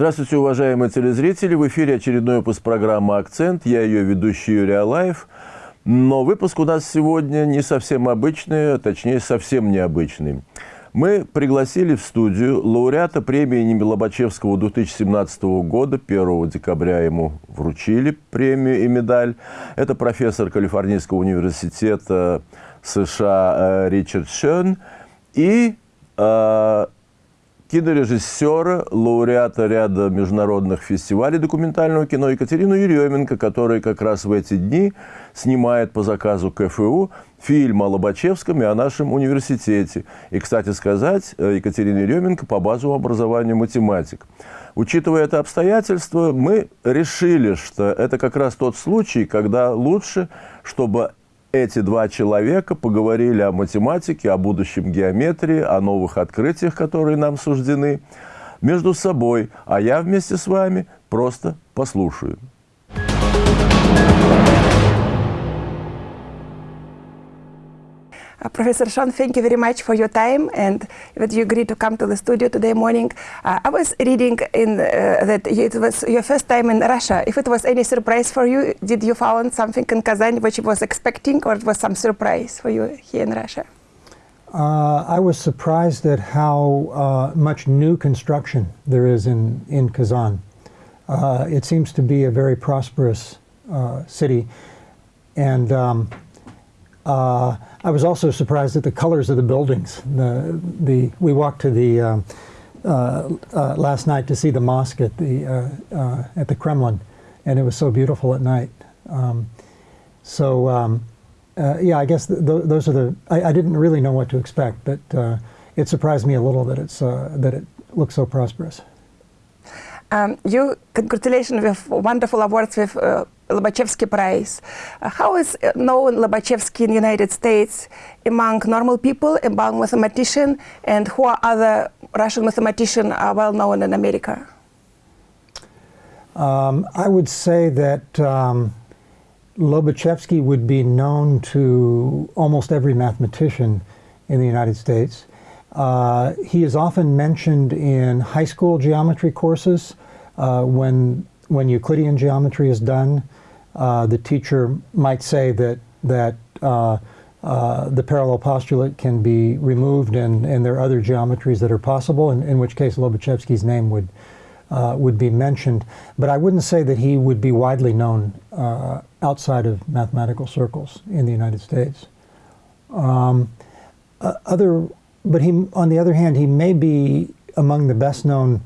Здравствуйте, уважаемые телезрители! В эфире очередной выпуск программы «Акцент». Я ее ведущий Юрий Алаев. Но выпуск у нас сегодня не совсем обычный, а точнее, совсем необычный. Мы пригласили в студию лауреата премии имени Лобачевского 2017 года. 1 декабря ему вручили премию и медаль. Это профессор Калифорнийского университета США э, Ричард Шен и э, кинорежиссера, лауреата ряда международных фестивалей документального кино Екатерину Еременко, которая как раз в эти дни снимает по заказу КФУ фильм о Лобачевском и о нашем университете. И, кстати сказать, Екатерина Еременко по базовому образованию математик. Учитывая это обстоятельство, мы решили, что это как раз тот случай, когда лучше, чтобы эти два человека поговорили о математике, о будущем геометрии, о новых открытиях, которые нам суждены, между собой, а я вместе с вами просто послушаю. Uh, Professor Schoen, thank you very much for your time and that you agreed to come to the studio today morning. Uh, I was reading in, uh, that it was your first time in Russia. If it was any surprise for you, did you found something in Kazan which you was expecting or it was some surprise for you here in Russia? Uh, I was surprised at how uh, much new construction there is in, in Kazan. It seems to be a very prosperous city. And um, uh, I was also surprised at the colors of the buildings. The, the, we walked to the, uh, uh, uh last night to see the mosque at the, uh, uh, at the Kremlin, and it was so beautiful at night. Um, so, um, yeah, I guess th th those are the, I, I, didn't really know what to expect, but it surprised me a little that, it's, that it looks so prosperous. Um, you, congratulations with wonderful awards with Lobachevsky Prize. Uh, how is known Lobachevsky in the United States among normal people, among mathematicians, and who are other Russian mathematicians are well known in America? Um, I would say that um, Lobachevsky would be known to almost every mathematician in the United States. Uh, he is often mentioned in high school geometry courses uh, when, when Euclidean geometry is done. Uh, the teacher might say that, that uh, uh, the parallel postulate can be removed and, and there are other geometries that are possible, in, in which case Lobachevsky's name would, would be mentioned. But I wouldn't say that he would be widely known outside of mathematical circles in the United States. Um, other, but he, on the other hand, he may be among the best known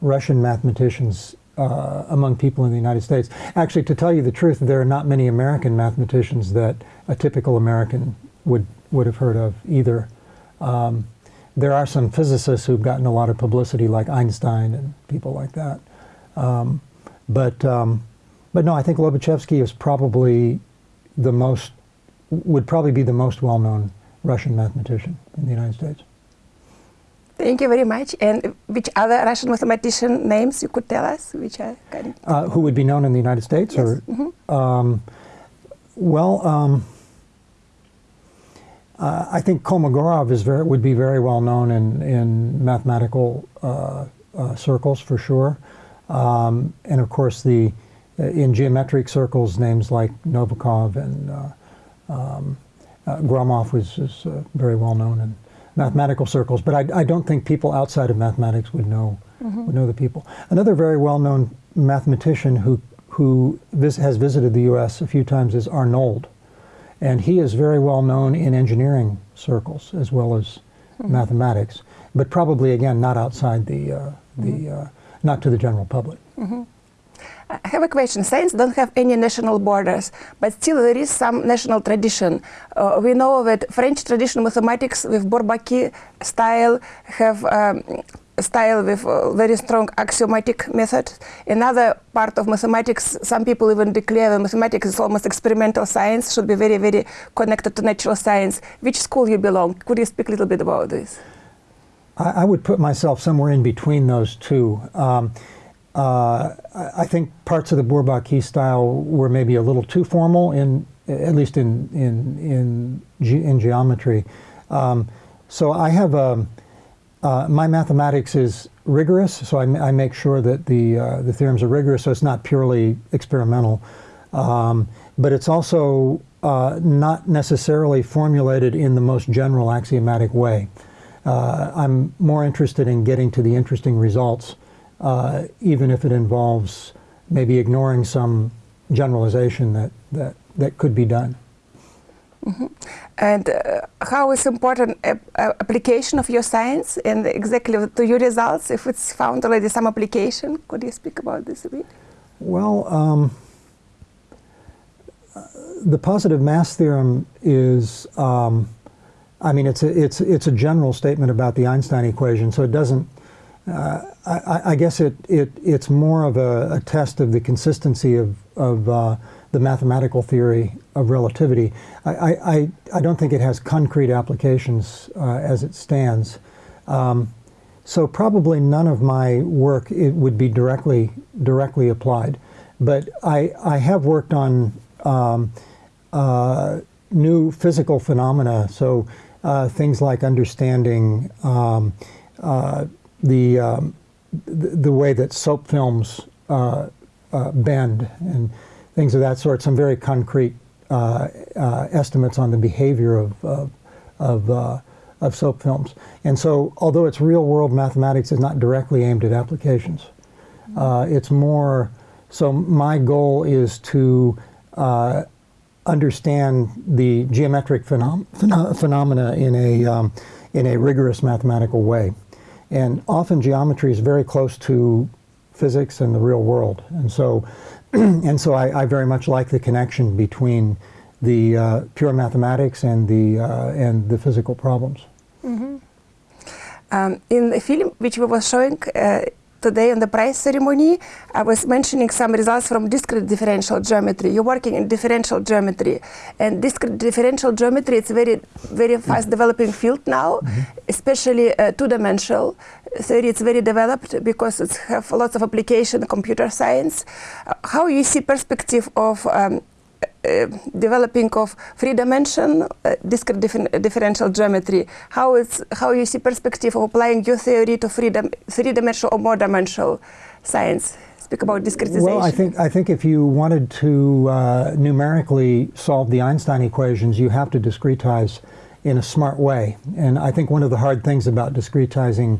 Russian mathematicians uh, among people in the United States. Actually, to tell you the truth, there are not many American mathematicians that a typical American would, would have heard of either. Um, there are some physicists who've gotten a lot of publicity, like Einstein and people like that. Um, but, um, but no, I think Lobachevsky is probably the most, would probably be the most well-known Russian mathematician in the United States. Thank you very much. And which other Russian mathematician names you could tell us? Which are kind of uh, who would be known in the United States? Yes. Or, mm -hmm. um, well, um, uh, I think Kolmogorov is very, would be very well known in, in mathematical uh, uh circles for sure. Um, and of course, the uh, in geometric circles, names like Novikov and uh, Gromov was, is very well known. in mathematical circles, but I, I, don't think people outside of mathematics would know mm -hmm. would know the people. Another very well-known mathematician who who vis has visited the U.S. a few times is Arnold, and he is very well known in engineering circles as well as mm -hmm. mathematics, but probably again not outside the uh, the mm -hmm. uh, not to the general public. Mm-hmm. I have a question. Science don't have any national borders, but still there is some national tradition. Uh, we know that French traditional mathematics with Bourbaki style have um, style with uh, very strong axiomatic method. Another part of mathematics, some people even declare that mathematics is almost experimental science, should be very, very connected to natural science. Which school you belong? Could you speak a little bit about this? I, I would put myself somewhere in between those two. Um, uh, I think parts of the Bourbaki style were maybe a little too formal, in at least in in in, ge in geometry. Um, so I have a uh, my mathematics is rigorous, so I, I make sure that the, uh, the theorems are rigorous, so it's not purely experimental. Um, but it's also uh, not necessarily formulated in the most general axiomatic way. Uh, I'm more interested in getting to the interesting results, uh, even if it involves maybe ignoring some generalization that, that, that could be done. And uh, how is important ap- application of your science and exactly to your results? If it's found already some application, could you speak about this a bit? Well, um, uh, the positive mass theorem is, um, I mean, it's a, it's, it's a general statement about the Einstein equation, so it doesn't, uh, I, I guess it, it, it's more of a, a test of the consistency of, of uh, the mathematical theory of relativity. I, I, I don't think it has concrete applications uh, as it stands. Um, so probably none of my work it would be directly directly applied, but I, I have worked on um, uh, new physical phenomena. So uh, things like understanding um, the, um, the way that soap films uh, uh, bend and things of that sort. Some very concrete uh, estimates on the behavior of of, of of soap films. And so, although it's real world mathematics, is not directly aimed at applications. Uh, it's more, so my goal is to uh, understand the geometric phenom phenomena in a, um, in a rigorous mathematical way. And often geometry is very close to physics and the real world. And so, and so I, I very much like the connection between the uh, pure mathematics and the, uh, and the physical problems. Um, in the film which we were showing uh, today on the prize ceremony, I was mentioning some results from discrete differential geometry. You're working in differential geometry, and discrete differential geometry is very, very fast developing field now, especially uh, two-dimensional theory. It's very developed because it have lots of application in computer science. Uh, how you see perspective of um, developing of three dimension uh, discrete differ- differential geometry. How is how you see perspective of applying your theory to three, dim- three dimensional or more dimensional science? Speak about discretization. Well, I think I think if you wanted to uh, numerically solve the Einstein equations, you have to discretize in a smart way. And I think one of the hard things about discretizing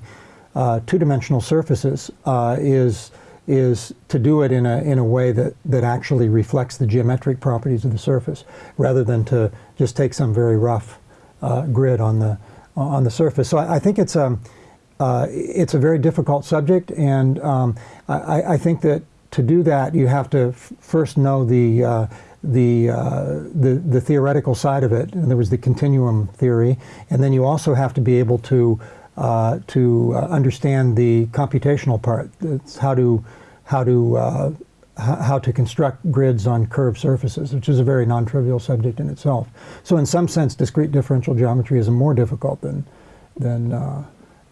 uh, two-dimensional surfaces uh, is is to do it in a in a way that that actually reflects the geometric properties of the surface, rather than to just take some very rough uh, grid on the on the surface. So I, I think it's a uh, it's a very difficult subject, and um, I, I think that to do that you have to first know the uh, the, uh, the the theoretical side of it. And there was the continuum theory, and then you also have to be able to uh, to uh, understand the computational part. It's how to how to uh, how to construct grids on curved surfaces, which is a very non-trivial subject in itself. So, in some sense, discrete differential geometry is more difficult than than uh,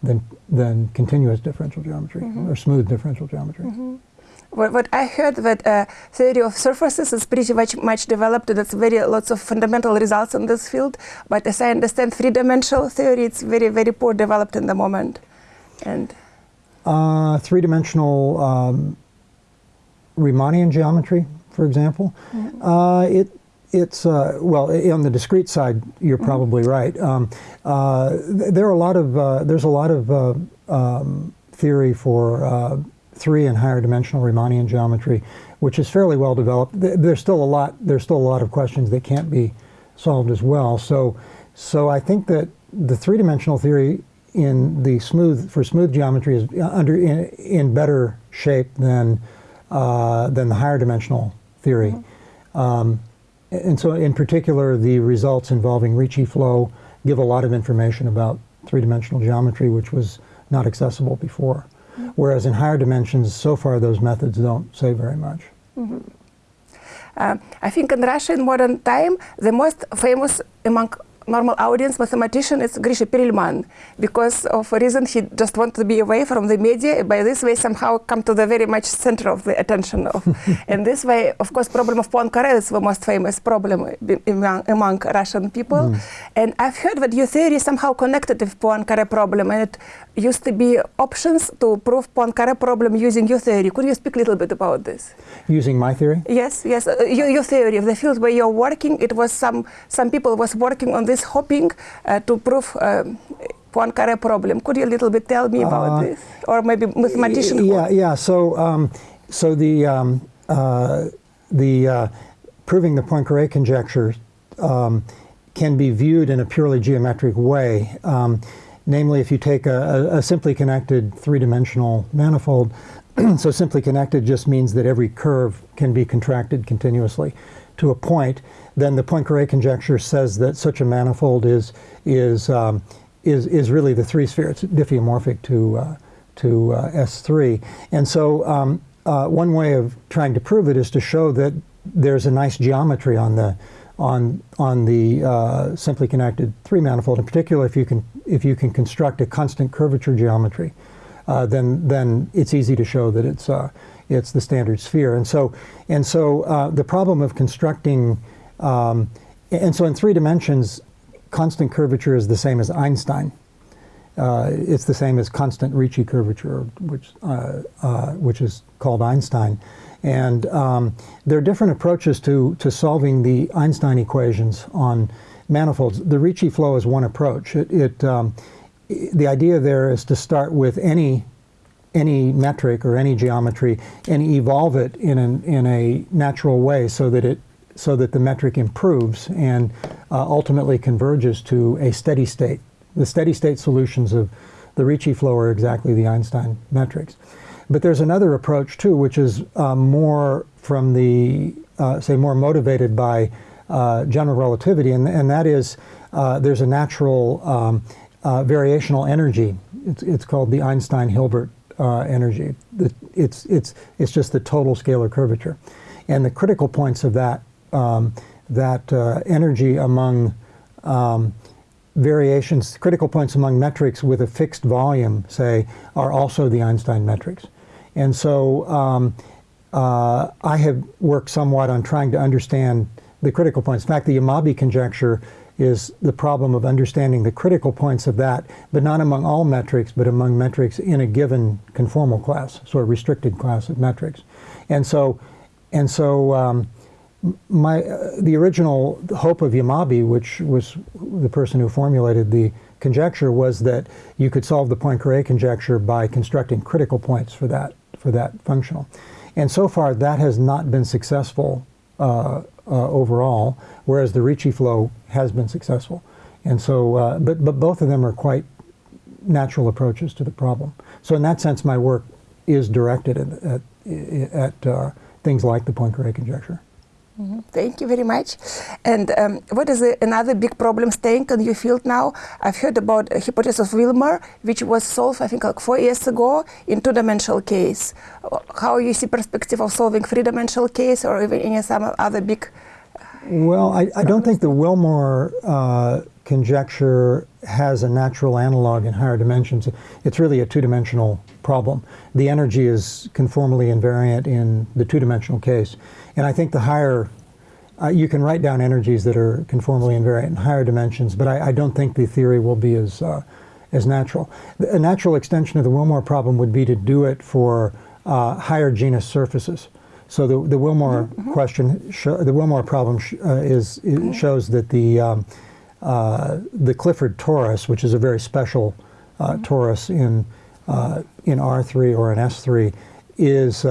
than than continuous differential geometry or smooth differential geometry. What, what I heard that uh, theory of surfaces is pretty much, much developed. That's very lots of fundamental results in this field. But as I understand, three-dimensional theory it's very very poor developed in the moment. And Uh, three-dimensional um, Riemannian geometry, for example, uh, it it's uh, well on the discrete side. You're probably right. Um, uh, there are a lot of uh, there's a lot of uh, um, theory for uh, three and higher dimensional Riemannian geometry, which is fairly well developed. There's still a lot there's still a lot of questions that can't be solved as well. So so I think that the three-dimensional theory in the smooth for smooth geometry is under in, in better shape than uh, than the higher dimensional theory. Um, and so, in particular, the results involving Ricci flow give a lot of information about three-dimensional geometry, which was not accessible before. Whereas in higher dimensions, so far those methods don't say very much. uh, I think in Russia in modern time, the most famous among normal audience mathematician is Grisha Perelman because of a reason he just wanted to be away from the media. By this way, somehow come to the very much center of the attention of. and this way, of course, problem of Poincare is the most famous problem among, among Russian people. Mm. And I've heard that your theory somehow connected with Poincare problem, and it used to be options to prove Poincare problem using your theory. Could you speak a little bit about this? Using my theory? Yes, yes. Uh, your, your theory of the field where you're working, it was some some people was working on this hoping uh, to prove um, Poincare problem. Could you a little bit tell me about uh, this, or maybe mathematician? Yeah, yeah. So, um, so the um, uh, the uh, proving the Poincare conjecture um, can be viewed in a purely geometric way. Namely, if you take a, a, simply connected three-dimensional manifold, so simply connected just means that every curve can be contracted continuously to a point, then the Poincare conjecture says that such a manifold is is um, is is really the three sphere. It's diffeomorphic to uh, to uh, S3, and so um, uh, one way of trying to prove it is to show that there's a nice geometry on the on on the uh, simply connected three manifold. In particular, if you can if you can construct a constant curvature geometry, uh, then then it's easy to show that it's uh, it's the standard sphere. And so and so uh, the problem of constructing um, and so in three dimensions, constant curvature is the same as Einstein. Uh, it's the same as constant Ricci curvature, which uh, which is called Einstein. And um, there are different approaches to to solving the Einstein equations on manifolds. The Ricci flow is one approach. It, it um, the idea there is to start with any any metric or any geometry and evolve it in an, in a natural way so that it so that the metric improves and uh, ultimately converges to a steady state. The steady state solutions of the Ricci flow are exactly the Einstein metrics. But there's another approach too, which is uh, more from the, uh, say, more motivated by uh, general relativity, and, and that is uh, there's a natural um, uh, variational energy. It's, it's called the Einstein-Hilbert energy. It's, it's, it's just the total scalar curvature. And the critical points of that um, that uh, energy among um, variations, critical points among metrics with a fixed volume, say, are also the Einstein metrics. And so um, uh, I have worked somewhat on trying to understand the critical points. In fact, the Yamabe conjecture is the problem of understanding the critical points of that, but not among all metrics, but among metrics in a given conformal class, sort of restricted class of metrics. And so, and so um, my uh, the original hope of Yamabe, which was the person who formulated the conjecture, was that you could solve the Poincare conjecture by constructing critical points for that for that functional. And so far, that has not been successful uh, uh, overall, whereas the Ricci flow has been successful. And so, uh, but but both of them are quite natural approaches to the problem. So in that sense, my work is directed at at, at uh, things like the Poincare conjecture. Mm -hmm. Thank you very much. And um, what is the, another big problem staying in your field now? I've heard about a hypothesis of Willmore, which was solved, I think, like four years ago in two-dimensional case. How you see perspective of solving three-dimensional case or even any some other big? Well, I, I don't think the Willmore uh, conjecture has a natural analog in higher dimensions. It's really a two-dimensional problem. The energy is conformally invariant in the two-dimensional case. And I think the higher, uh, you can write down energies that are conformally invariant in higher dimensions, but I, I don't think the theory will be as, uh, as natural. A natural extension of the Willmore problem would be to do it for uh, higher genus surfaces. So the, the Willmore mm -hmm. question, the Willmore problem uh, is, mm-hmm. shows that the, um, uh, the Clifford torus, which is a very special uh, mm -hmm. torus in, in R3 or in S3, is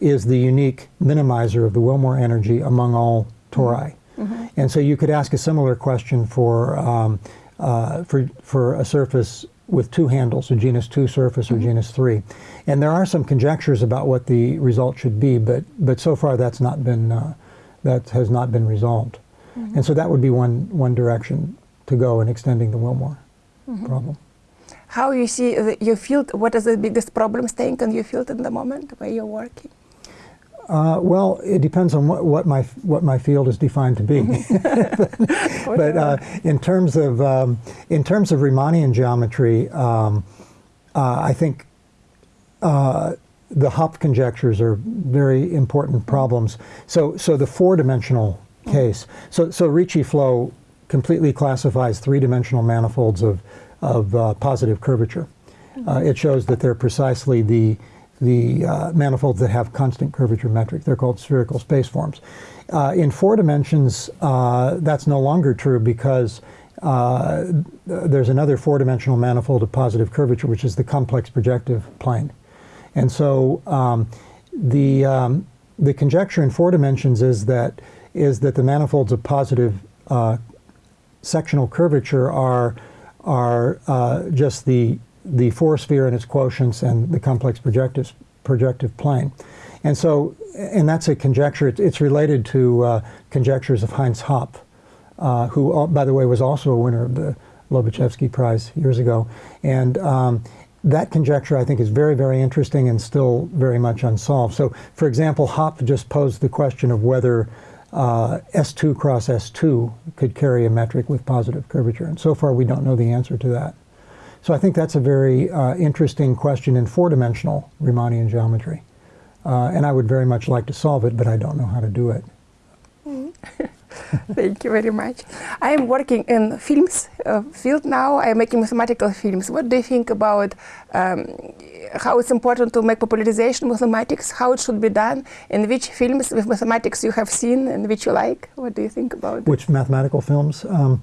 is the unique minimizer of the Willmore energy among all tori. Mm -hmm. And so you could ask a similar question for, um, uh, for, for a surface with two handles, a genus 2 surface or mm -hmm. genus 3. And there are some conjectures about what the result should be, but, but so far that's not been, uh, that has not been resolved. Mm -hmm. And so that would be one, one direction to go in extending the Willmore mm-hmm. problem. How you see your field, what is the biggest problem staying in your field in the moment where you're working? Uh, well, it depends on what, what my what my field is defined to be. but uh, in terms of um, in terms of Riemannian geometry, um, uh, I think uh, the Hopf conjectures are very important problems. So so the four-dimensional case. So so Ricci flow completely classifies three-dimensional manifolds of of uh, positive curvature. Uh, it shows that they're precisely the the uh, manifolds that have constant curvature metric. They're called spherical spaceforms. Uh, in four dimensions, uh, that's no longer true because uh, there's another four-dimensional manifold of positive curvature, which is the complex projective plane. And so um, the, um, the conjecture in four dimensions is that, is that the manifolds of positive uh, sectional curvature are, are uh, just the the four sphere and its quotients and the complex projective, projective plane. And so, and that's a conjecture, it's related to uh, conjectures of Heinz Hopf, uh, who, by the way, was also a winner of the Lobachevsky Prize years ago. And um, that conjecture, I think, is very, very interesting and still very much unsolved. So, for example, Hopf just posed the question of whether uh, S2 cross S2 could carry a metric with positive curvature. And so far, we don't know the answer to that. So I think that's a very uh, interesting question in four-dimensional Riemannian geometry. Uh, and I would very much like to solve it, but I don't know how to do it. Thank you very much. I am working in films uh, field now. I am making mathematical films. What do you think about um, how it's important to make popularization mathematics, how it should be done, and which films with mathematics you have seen and which you like? What do you think about it? Which mathematical films? Um,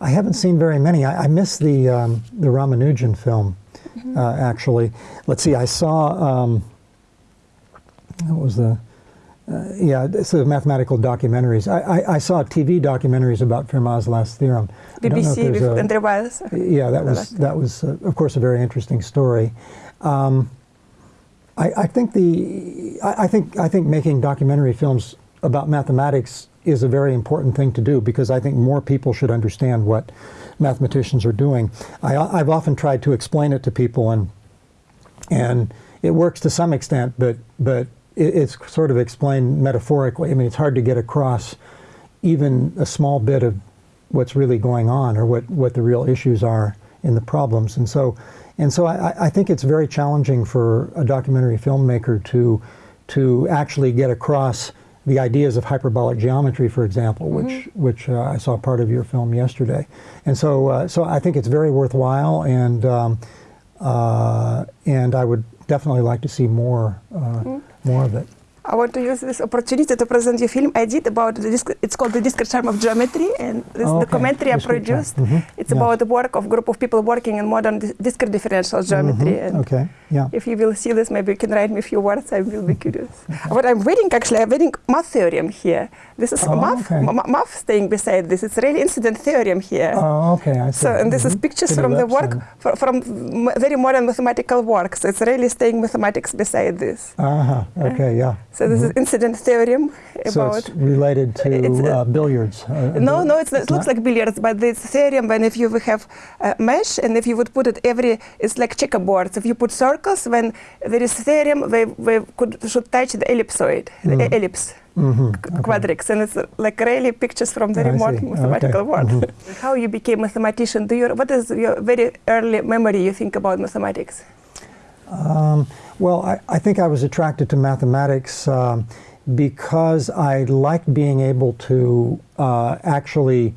I haven't seen very many. I, I missed the um, the Ramanujan film, mm -hmm. uh, actually. Let's see. I saw um, what was the uh, yeah, it's the mathematical documentaries. I, I, I, saw TV documentaries about Fermat's last theorem. BBC with Andrew Wiles. Yeah, that was that was uh, of course a very interesting story. Um, I, I, think the I, I think I think making documentary films about mathematics is a very important thing to do because I think more people should understand what mathematicians are doing. I, have often tried to explain it to people and and it works to some extent, but but it, it's sort of explained metaphorically. I mean, it's hard to get across even a small bit of what's really going on or what, what the real issues are in the problems. And so and so I, I think it's very challenging for a documentary filmmaker to to actually get across the ideas of hyperbolic geometry, for example, which mm -hmm. which uh, I saw part of your film yesterday, and so uh, so I think it's very worthwhile, and um, uh, and I would definitely like to see more mm -hmm. more of it. I want to use this opportunity to present you a film I did about the disc it's called the discrete charm of geometry and this okay. documentary I produced. Mm -hmm. It's yeah. about the work of group of people working in modern discrete differential geometry. Mm -hmm. And okay. Yeah. If you will see this, maybe you can write me a few words. I will be curious. What I'm reading actually, I'm reading math theorem here. This is oh, math, okay. math staying beside this. It's really incidence theorem here. Oh, okay. I see. So and this mm -hmm. is Mm-hmm. pictures from the work for, from very modern mathematical works. It's really staying mathematics beside this. Uh huh. Okay. Yeah. So this is incidence theorem about. So it's related to uh, billiards. Uh, no, no, it looks not? like billiards, but this theorem when if you have a mesh and if you would put it every, it's like checkerboards. If you put circles, when there is theorem, we, we could should touch the ellipsoid, Mm. the ellipse. Mm -hmm. okay. quadrics and it's like really pictures from very I modern see. mathematical Okay. world Mhm. how you became mathematician do you what is your very early memory you think about mathematics Um, well, I, I think I was attracted to mathematics um, because I liked being able to uh, actually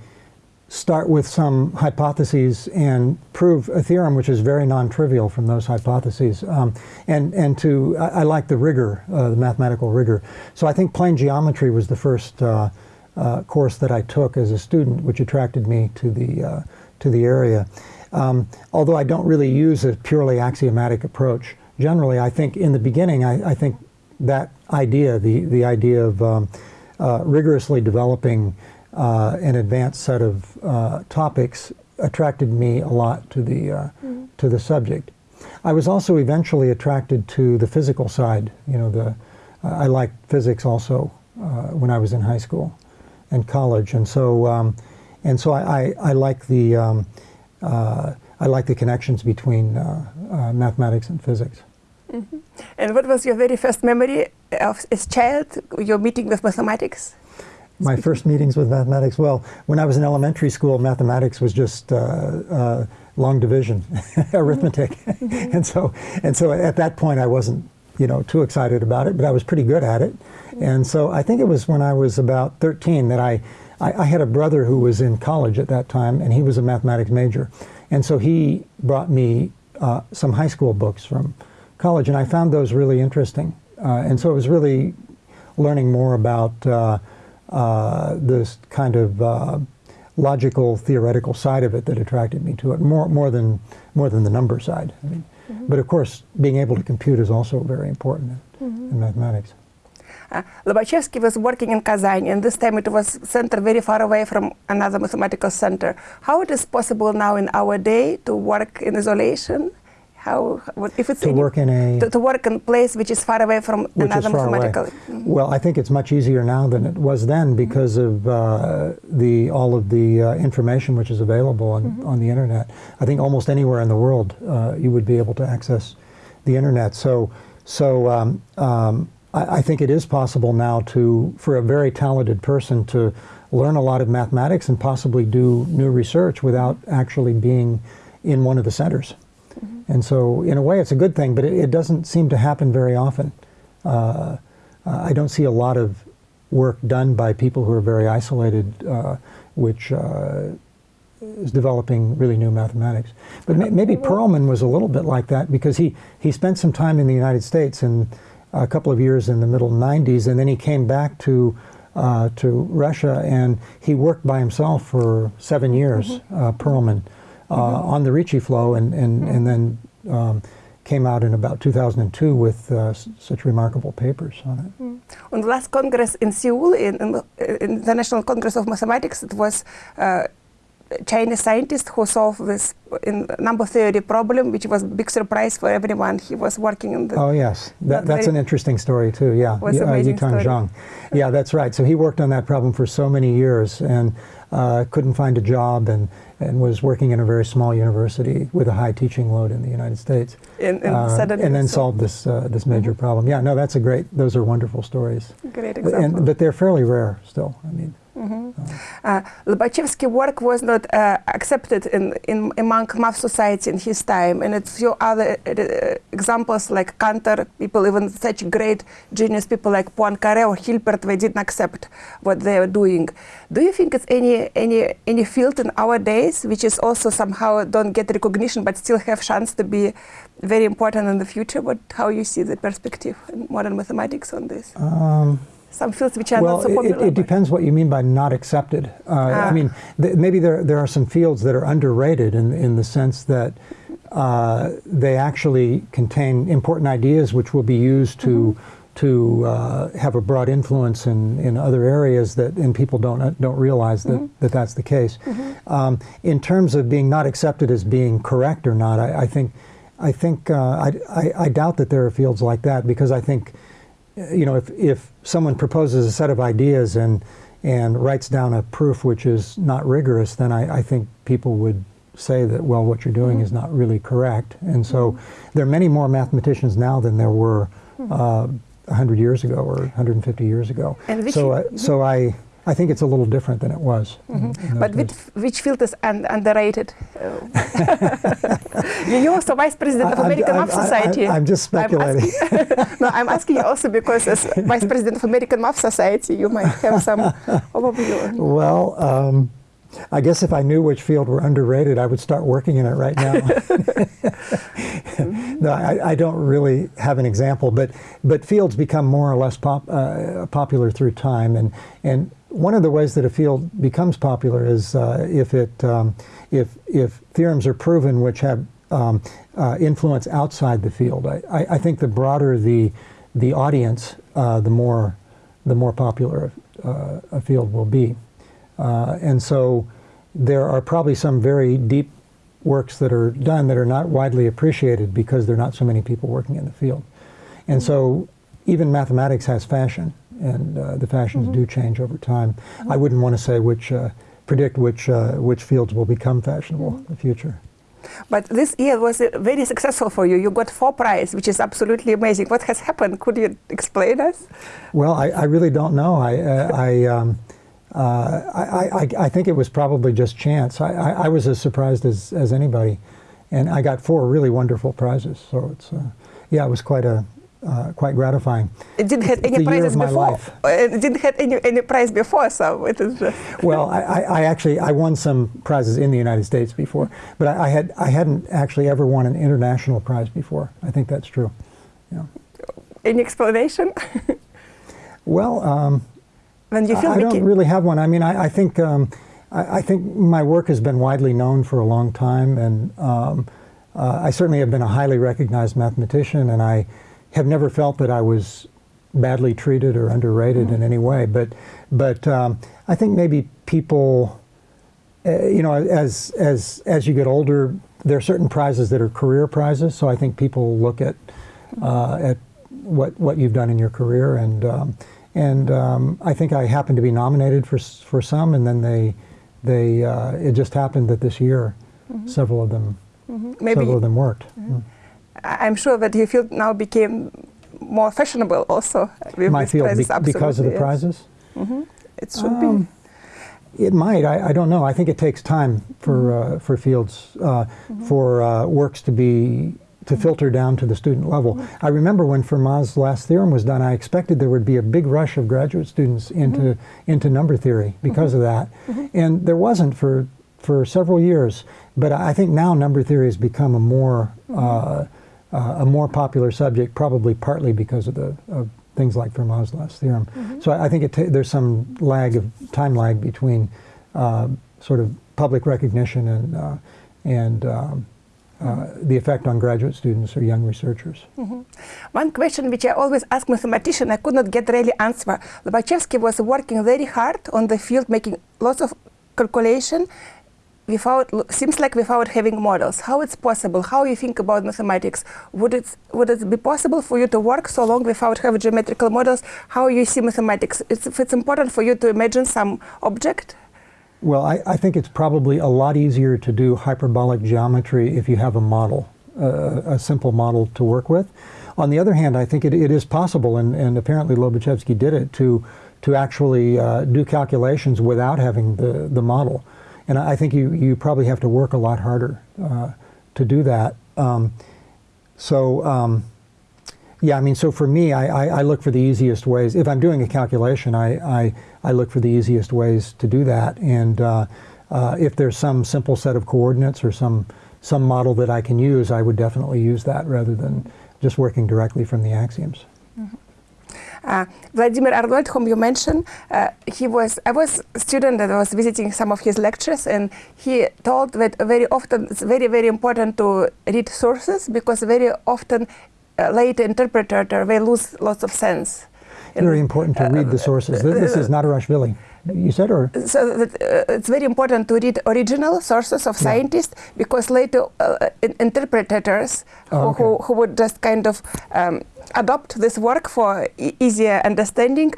start with some hypotheses and prove a theorem which is very non-trivial from those hypotheses. Um, and, and to, I, I like the rigor, uh, the mathematical rigor. So I think plane geometry was the first uh, uh, course that I took as a student, which attracted me to the, uh, to the area. Um, although I don't really use a purely axiomatic approach. Generally, I think in the beginning, I, I think that idea, the, the idea of um, uh, rigorously developing uh, an advanced set of uh, topics attracted me a lot to the, uh, to the subject. I was also eventually attracted to the physical side. You know, the, I liked physics also uh, when I was in high school and college, and so um, and so I, I, I like the um, uh, I like the connections between uh, uh, mathematics and physics. And what was your very first memory of, as child, your meeting with mathematics? My first meetings with mathematics, well, when I was in elementary school, mathematics was just uh, uh, long division, arithmetic. and, so, and so at that point I wasn't you know, too excited about it, but I was pretty good at it. And so I think it was when I was about 13 that I, I, I had a brother who was in college at that time, and he was a mathematics major. And so he brought me uh, some high school books from college, and I found those really interesting. Uh, and so it was really learning more about uh, uh this kind of uh, logical, theoretical side of it that attracted me to it, more, more, than, more than the number side. I mean, Mm-hmm. But of course, being able to compute is also very important in, mm-hmm. in mathematics. Uh, Lobachevsky was working in Kazan, and this time it was center very far away from another mathematical center. How it is possible now in our day to work in isolation how if it's to work in a to, to, work in a place which is far away from another mathematical. Mm -hmm. Well, I think it's much easier now than it was then because mm -hmm. of uh, the all of the uh, information which is available on, mm -hmm. on the internet. I think almost anywhere in the world uh, you would be able to access the internet. So so um, um, I, I think it is possible now to for a very talented person to learn a lot of mathematics and possibly do new research without actually being in one of the centers. And so, in a way, it's a good thing, but it, it doesn't seem to happen very often. Uh, I don't see a lot of work done by people who are very isolated, uh, which uh, is developing really new mathematics. But may, maybe Perelman was a little bit like that because he, he spent some time in the United States and a couple of years in the middle 90s, and then he came back to uh, to Russia and he worked by himself for seven years, mm -hmm. Perelman. Uh, mm-hmm. on the Ricci flow, and and and then um, came out in about 2002 with uh, such remarkable papers on it. Mm. On the last Congress in Seoul, in, in, in, the National Congress of Mathematics, it was uh, Chinese scientist who solved this in number theory problem, which was a big surprise for everyone. He was working in the. Oh yes, that, that's an interesting story too. Yeah, was uh, Yitang Zhang. Yeah, that's right. So he worked on that problem for so many years and uh, couldn't find a job and and was working in a very small university with a high teaching load in the United States. In, in uh, and then solved this uh, this major mm -hmm. problem. Yeah, no, that's a great. Those are wonderful stories. Great example. And, but they're fairly rare still. I mean. Mm -hmm. uh, work was not uh, accepted in, in among math society in his time, and a few other uh, examples like Cantor, people even such great genius people like Poincaré or Hilbert, they didn't accept what they were doing. Do you think it's any any any field in our days which is also somehow don't get recognition but still have chance to be very important in the future? What how you see the perspective in modern mathematics on this? Um some fields which are well, not so popular? It, it depends what you mean by not accepted. Uh, ah. I mean, th maybe there, there are some fields that are underrated in, in the sense that uh, they actually contain important ideas which will be used to mm -hmm. to uh, have a broad influence in, in other areas that and people don't don't realize that, mm -hmm. that that's the case. Mm -hmm. um, in terms of being not accepted as being correct or not, I, I think I think uh, I, I, I doubt that there are fields like that because I think you know, if, if someone proposes a set of ideas and, and writes down a proof which is not rigorous, then I, I think people would say that, well, what you're doing mm -hmm. is not really correct. And so mm -hmm. there are many more mathematicians now than there were mm-hmm. uh, 100 years ago or 150 years ago. so, uh, so I, I think it's a little different than it was. Mm -hmm. but which, which, field is un underrated? you're also vice president of American Math Society. I, am just speculating. I'm asking, no, I'm asking you also because as vice president of American Math Society, you might have some overview. Well. Um, I guess if I knew which field were underrated, I would start working in it right now. no, I, I, don't really have an example, but but fields become more or less pop, uh, popular through time, and and one of the ways that a field becomes popular is uh, if it um, if if theorems are proven which have um, uh, influence outside the field. I, I, think the broader the the audience, uh, the more the more popular uh, a field will be. Uh, and so there are probably some very deep works that are done that are not widely appreciated because there are not so many people working in the field. And so even mathematics has fashion and uh, the fashions mm -hmm. do change over time. I wouldn't want to say which, uh, predict which, uh, which fields will become fashionable mm -hmm. in the future. But this year was uh, very successful for you. You got four prizes, which is absolutely amazing. What has happened? Could you explain us? Well, I, I really don't know. I, uh, I, um, uh, I, I, I think it was probably just chance. I, I, I was as surprised as, as anybody. And I got four really wonderful prizes. So it's, uh, yeah, it was quite a, uh, quite gratifying. It didn't have any prizes before. life. It didn't have any any prize before, so it is just. Well, I, I I actually I won some prizes in the United States before, but I, I had I hadn't actually ever won an international prize before. I think that's true. Yeah. Any explanation? Well, um, when you I, feel I don't really have one. I mean, I, I think um, I, I think my work has been widely known for a long time, and um, uh, I certainly have been a highly recognized mathematician, and I have never felt that I was badly treated or underrated in any way. But but um, I think maybe people, uh, you know, as as as you get older, there are certain prizes that are career prizes. So I think people look at uh, at what what you've done in your career, and um, and um, I think I happened to be nominated for for some, and then they they uh, it just happened that this year several of them maybe several of them worked. Mm. I- I'm sure that your field now became more fashionable also with My field prizes. be- because of the yes. prizes. It should Um, It might. I, I don't know. I think it takes time for uh, for fields uh, for uh, works to be to filter down to the student level. I remember when Fermat's last theorem was done, I expected there would be a big rush of graduate students into into number theory because of that, and there wasn't for for several years. But I think now number theory has become a more uh, uh, a more popular subject, probably partly because of the of things like Fermat's last theorem. So I, I think it there's some lag of time lag between uh, sort of public recognition and uh, and um, uh, the effect on graduate students or young researchers. One question which I always ask mathematician, I could not get really answer. Lobachevsky was working very hard on the field, making lots of calculation without seems like without having models. How it's possible? How you think about mathematics? Would it would it be possible for you to work so long without having geometrical models? How you see mathematics? It's, if it's important for you to imagine some object. Well, I, I think it's probably a lot easier to do hyperbolic geometry if you have a model, uh, a simple model to work with. On the other hand, I think it, it is possible, and, and apparently Lobachevsky did it, to, to actually uh, do calculations without having the, the model. And I think you, you probably have to work a lot harder uh, to do that. Um, so, um, yeah, I mean, so for me, I, I, I look for the easiest ways. If I'm doing a calculation, I, I, I look for the easiest ways to do that. And uh, uh, if there's some simple set of coordinates or some, some model that I can use, I would definitely use that rather than just working directly from the axioms. Uh, Vladimir Arnold, whom you mentioned, uh, he was I was a student that was visiting some of his lectures, and he told that very often it's very very important to read sources because very often uh, late interpreter they lose lots of sense. Very important to read the sources. Th- This is Nadirashvili, you said, or? so that, uh, it's very important to read original sources of scientists because later uh, in- interpreters Oh, who, okay. who, who would just kind of um, adopt this work for e- easier understanding,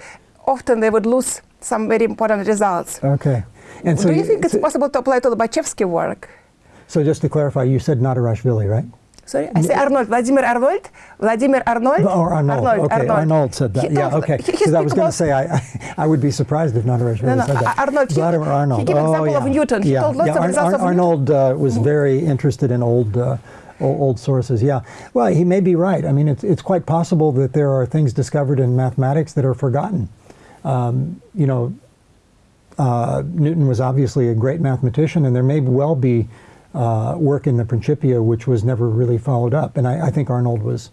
often they would lose some very important results. Okay. And Do you you- think it's possible to apply to Lobachevsky work? So just to clarify, you said Nadirashvili, right? Sorry, I say Arnold, Vladimir Arnold, Vladimir Arnold. Or Arnold. okay, Arnold, said that. He yeah, okay. he- he Because I was going to say, I, I, I would be surprised if Nadirashvili No, no, said that. Arnold, he- Vladimir Arnold. he gave oh, example yeah. of Newton. He yeah, told lots yeah. of results of Arnold uh, was very interested in old, uh, old sources. Yeah. Well, he may be right. I mean, it's, it's quite possible that there are things discovered in mathematics that are forgotten. Um, you know, uh, Newton was obviously a great mathematician, and there may well be uh, work in the Principia which was never really followed up. And I, I think Arnold was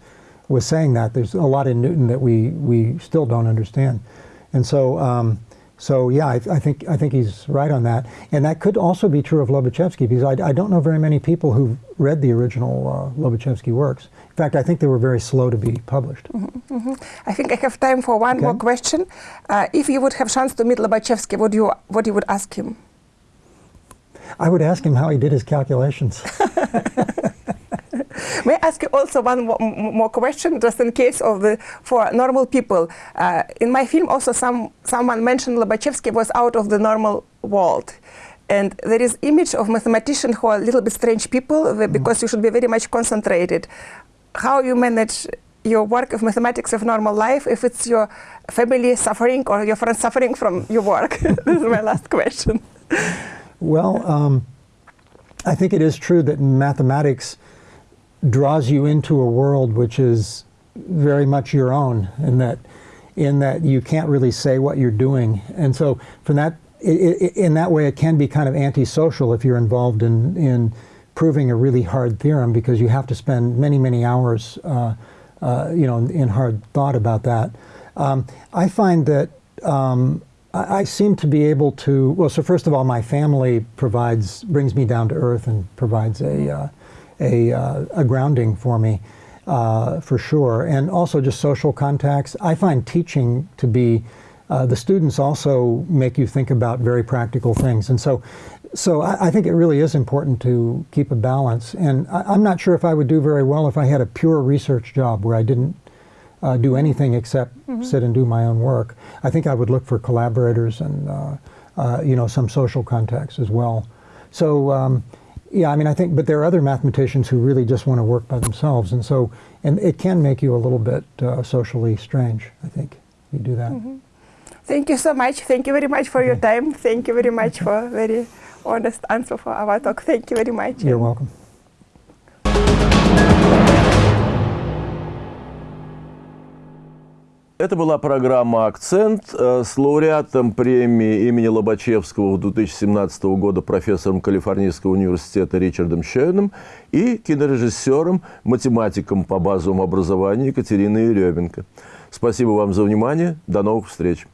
was saying that there's a lot in Newton that we we still don't understand. And so, um, so yeah, I, I think I think he's right on that. And that could also be true of Lobachevsky because I, I don't know very many people who've read the original uh, Lobachevsky works. In fact, I think they were very slow to be published. I think I have time for one Okay. more question. Uh, if you would have chance to meet Lobachevsky, what you what you would ask him? I would ask him how he did his calculations. May I ask you also one mo- more question, just in case of the for normal people? Uh, in my film, also some someone mentioned Lobachevsky was out of the normal world. And there is image of mathematician who are a little bit strange people because you should be very much concentrated. How you manage your work of mathematics of normal life if it's your family suffering or your friends suffering from your work? this is my last question. Well, um, I think it is true that mathematics draws you into a world which is very much your own, in that in that you can't really say what you're doing, and so from that i i in that way, it can be kind of antisocial if you're involved in in proving a really hard theorem because you have to spend many many hours, uh, uh, you know, in hard thought about that. Um, I find that. Um, I I seem to be able to. Well, so first of all, my family provides brings me down to earth and provides a uh, a, uh, a grounding for me, uh, for sure, and also just social contacts. I find teaching to be uh, the students also make you think about very practical things, and so. So I, I think it really is important to keep a balance, and I, I'm not sure if I would do very well if I had a pure research job where I didn't uh, do anything except sit and do my own work. I think I would look for collaborators and uh, uh, you know some social contacts as well. So um, yeah, I mean I think, but there are other mathematicians who really just want to work by themselves, and so and it can make you a little bit uh, socially strange. I think you do that. Thank you so much. Thank you very much for your time. Thank you very much for very honest answer for our talk. Thank you very much. You're welcome. Это была программа «Акцент» э, с лауреатом премии имени Лобачевского 2017 года профессором Калифорнийского университета Ричардом Шейном и кинорежиссером, математиком по базовому образованию Екатериной Еременко. Спасибо вам за внимание. До новых встреч.